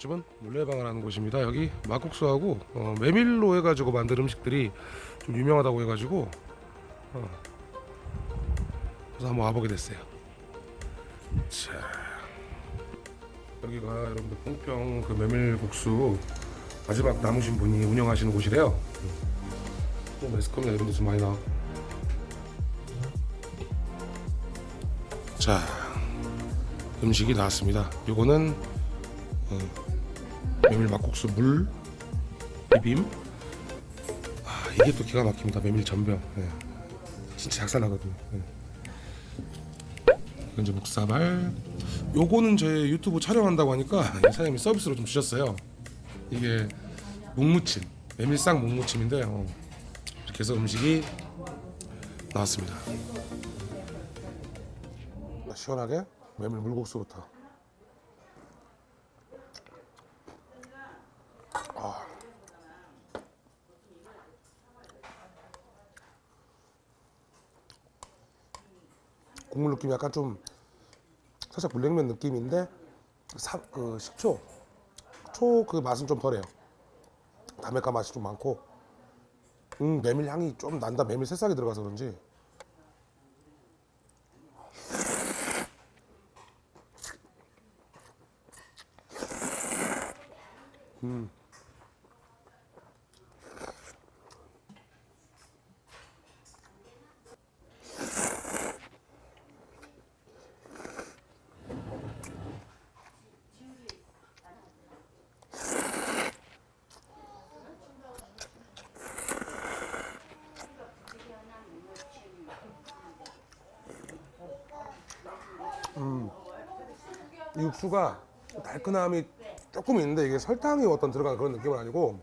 이곳집은 물레방을 하는 곳입니다. 여기 막국수하고 어, 메밀로 해가지고 만든 음식들이 좀 유명하다고 해가지고 어, 그래서 한번 와보게 됐어요. 자 여기가 여러분들 뽕병 그 메밀국수 마지막 남으신 분이 운영하시는 곳이래요. 좀 매스컴이나 이런 데서 많이 나와. 자 음식이 나왔습니다. 요거는 어, 메밀 막국수 물 비빔. 아 이게 또 기가 막힙니다. 메밀 전병. 예. 진짜 작살나거든요. 예. 이건 이제 묵사발. 요거는 제 유튜브 촬영한다고 하니까 이 사장님이 서비스로 좀 주셨어요. 이게 묵무침, 메밀상 묵무침인데 어, 이렇게 해서 음식이 나왔습니다. 시원하게 메밀 물국수부터. 느낌이 약간 좀 살짝 물냉면 느낌인데 사, 그 식초 초 그 맛은 좀 덜해요. 담백한 맛이 좀 많고 음 메밀 향이 좀 난다. 메밀 새싹이 들어가서 그런지 이 육수가 달큰함이 조금 있는데 이게 설탕이 어떤 들어간 그런 느낌은 아니고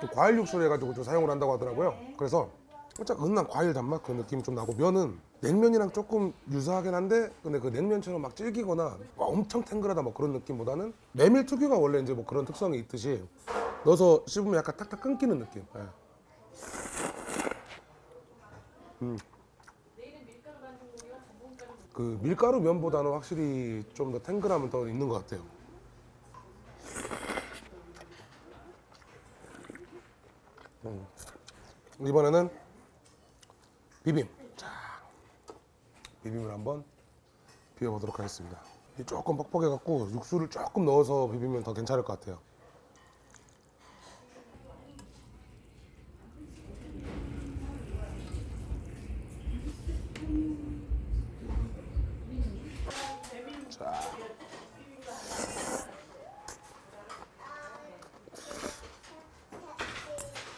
좀 과일 육수를 해가지고 좀 사용을 한다고 하더라고요. 그래서 살짝 은은한 과일 단맛 그런 느낌이 좀 나고 면은 냉면이랑 조금 유사하긴 한데 근데 그 냉면처럼 막 질기거나 막 엄청 탱글하다 뭐 그런 느낌보다는 메밀 특유가 원래 이제 뭐 그런 특성이 있듯이 넣어서 씹으면 약간 탁탁 끊기는 느낌. 예. 음. 그 밀가루 면보다는 확실히 좀 더 탱글함은 더 있는 것 같아요. 음. 이번에는 비빔. 자, 비빔을 한번 비벼보도록 하겠습니다. 조금 뻑뻑해갖고 육수를 조금 넣어서 비비면 더 괜찮을 것 같아요.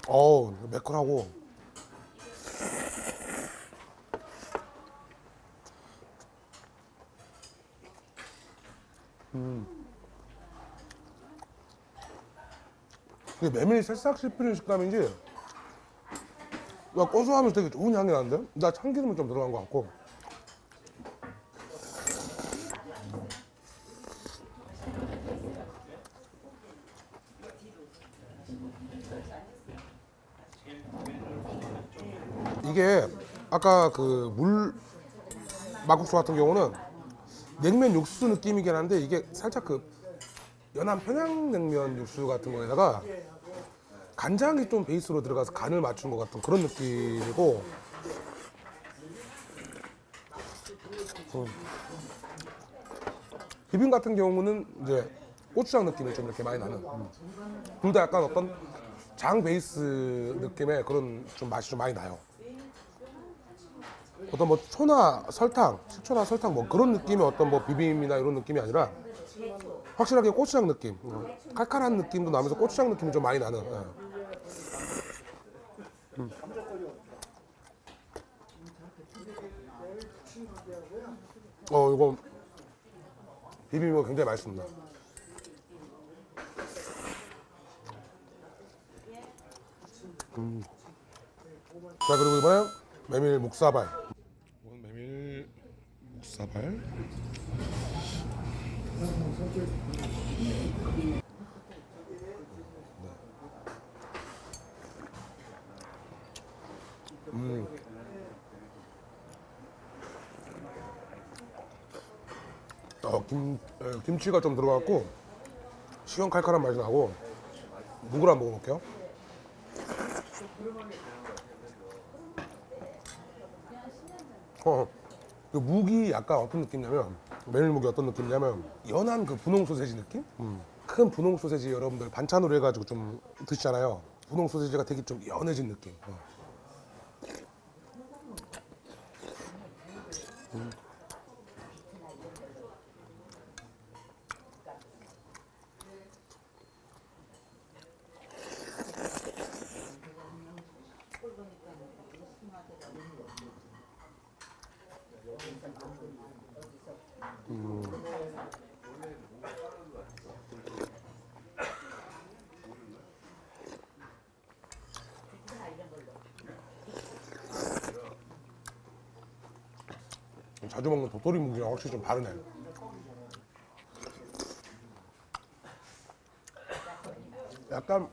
어우, 매콤하고. 음. 이게 메밀 새싹 씹히는 식감인지, 야, 고소하면서 되게 좋은 향이 나는데? 나 참기름이 좀 들어간 것 같고. 이게 아까 그 물 막국수 같은 경우는 냉면 육수 느낌이긴 한데 이게 살짝 그 연한 평양냉면 육수 같은 거에다가 간장이 좀 베이스로 들어가서 간을 맞춘 것 같은 그런 느낌이고 음. 비빔 같은 경우는 이제 고추장 느낌이 좀 이렇게 많이 나는 음. 둘다 약간 어떤 장 베이스 느낌의 그런 좀 맛이 좀 많이 나요. 어떤 뭐 초나 설탕, 식초나 설탕 뭐 그런 느낌의 어떤 뭐 비빔이나 이런 느낌이 아니라 확실하게 고추장 느낌, 음, 칼칼한 느낌도 나면서 고추장 느낌이 좀 많이 나는. 예. 음. 어 이거 비빔이 굉장히 맛있습니다. 음. 자 그리고 이번엔 메밀 묵사발. 메밀 묵사발. 음. 어, 김, 에, 김치가 좀 들어갔고 시원 칼칼한 맛이 나고 묵을 한번 먹어볼게요. 어, 그 묵이 약간 어떤 느낌이냐면 메밀묵이 어떤 느낌이냐면 연한 그 분홍 소세지 느낌? 음. 큰 분홍 소세지 여러분들 반찬으로 해가지고 좀 드시잖아요. 분홍 소세지가 되게 좀 연해진 느낌. 어. 자주 먹는 도토리 묵이랑 확실히 좀 다르네. 약간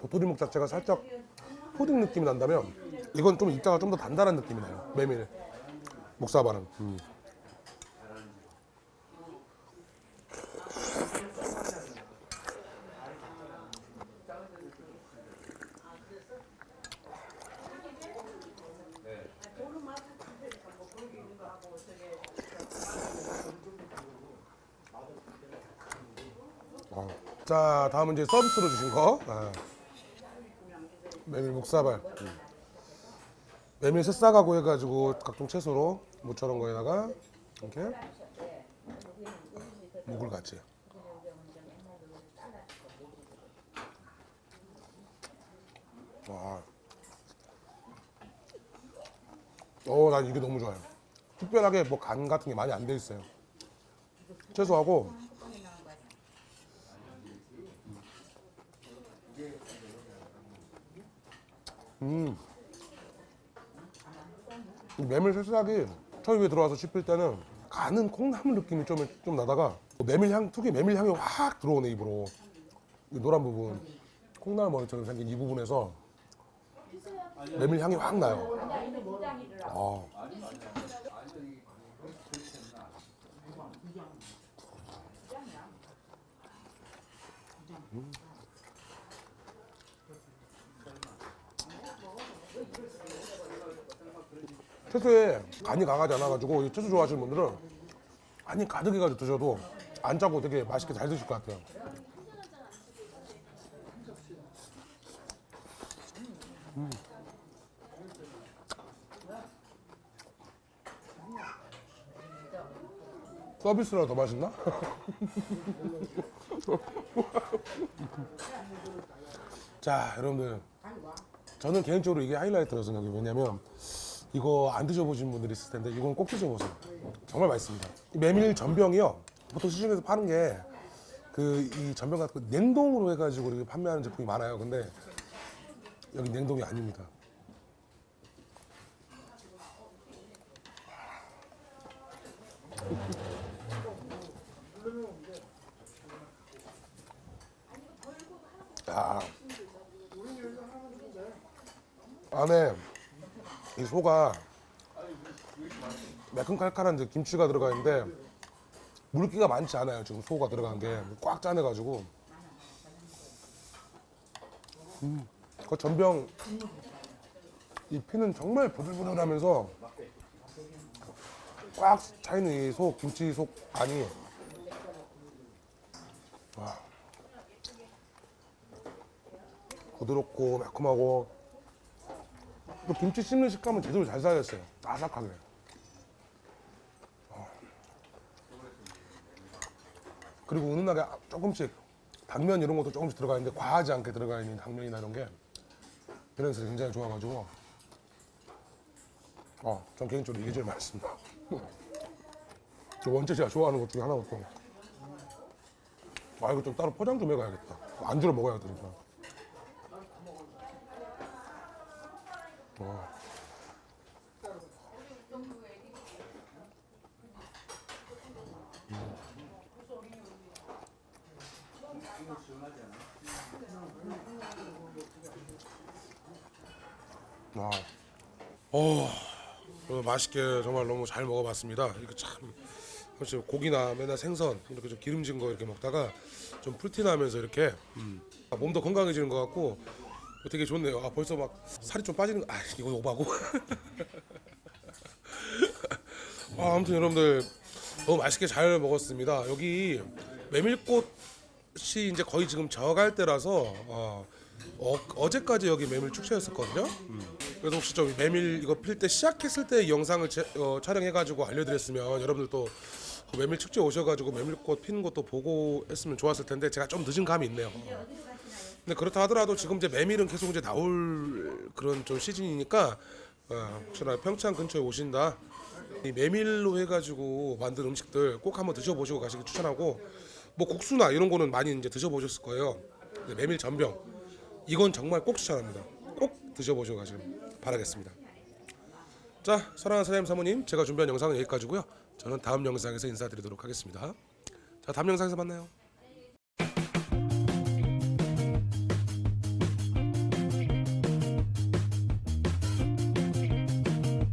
도토리 묵 자체가 살짝 푸딩 느낌이 난다면 이건 좀 입자가 좀 더 단단한 느낌이 나요. 메밀 목사발은. 음. 어. 자 다음은 이제 서비스로 주신 거 아. 메밀 목사발 음. 메밀 새싹하고 해가지고 각종 채소로 무처럼 거에다가 이렇게 묵을 같이 와. 어, 난 이게 너무 좋아요. 특별하게 뭐 간 같은 게 많이 안 돼 있어요. 채소하고 음. 이 메밀 새싹이 처음에 들어와서 씹힐 때는 가는 콩나물 느낌이 좀, 좀 나다가 메밀 향, 특히 메밀 향이 확 들어오네 입으로. 이 노란 부분. 콩나물 머리처럼 생긴 이 부분에서 메밀 향이 확 나요. 아. 채소에 간이 강하지 않아가지고 이 채소 좋아하시는 분들은 간이 가득해가지고 드셔도 안 짜고 되게 맛있게 잘 드실 것 같아요. 음. 서비스라 더 맛있나? 자, 여러분들 저는 개인적으로 이게 하이라이트라고 생각해요. 왜냐면 이거 안 드셔보신 분들이 있을 텐데 이건 꼭 드셔보세요. 정말 맛있습니다. 이 메밀 전병이요. 보통 시중에서 파는 게 그 이 전병 같은 거 냉동으로 해가지고 이렇게 판매하는 제품이 많아요. 근데 여기 냉동이 아닙니다. 야. 안에 이 소가 매콤칼칼한 이제 김치가 들어가 있는데 물기가 많지 않아요. 지금 소가 들어간 게 꽉 짜내가지고. 음, 그 전병 이 피는 정말 부들부들하면서 꽉 차있는 이 소 김치 속 안이 와 부드럽고 매콤하고 또 김치 씹는 식감은 제대로 잘 살렸어요. 아삭하게. 어. 그리고 은은하게 조금씩 당면 이런 것도 조금씩 들어가 있는데 과하지 않게 들어가 있는 당면이나 이런 게 밸런스 굉장히 좋아가지고 어, 전 개인적으로 이게 제일 맛있습니다. 저 원체 제가 좋아하는 것 중에 하나거든요. 아 이거 좀 따로 포장 좀 해가야겠다. 안주로 먹어야 되니 까. 와. 와. 어, 오늘 맛있게 정말 너무 잘 먹어봤습니다. 이거 참 그렇죠. 고기나 맨날 생선 이렇게 좀 기름진 거 이렇게 먹다가 좀 풀티 나면서 이렇게 음. 아, 몸도 건강해지는 것 같고 되게 좋네요. 아 벌써 막 살이 좀 빠지는 거. 아 이거 오바고. 아, 아무튼 여러분들 너무 맛있게 잘 먹었습니다. 여기 메밀꽃이 이제 거의 지금 져갈 때라서 어, 어, 제까지 여기 메밀 축제였었거든요. 음. 그래서 혹시 좀 메밀 이거 필 때 시작했을 때이 영상을 제- 어, 촬영해가지고 알려드렸으면 여러분들도 그 메밀 축제 오셔가지고 메밀꽃 피는 것도 보고 했으면 좋았을 텐데 제가 좀 늦은 감이 있네요. 어. 근데 그렇다 하더라도 지금 이제 메밀은 계속 이제 나올 그런 좀 시즌이니까 어, 혹시나 평창 근처에 오신다 이 메밀로 해가지고 만든 음식들 꼭 한번 드셔보시고 가시기 추천하고 뭐 국수나 이런 거는 많이 이제 드셔보셨을 거예요. 메밀 전병 이건 정말 꼭 추천합니다. 꼭 드셔보시고 가시길 바라겠습니다. 자 사랑하는 사장님 사모님 제가 준비한 영상은 여기까지고요. 저는 다음 영상에서 인사드리도록 하겠습니다. 자 다음 영상에서 만나요.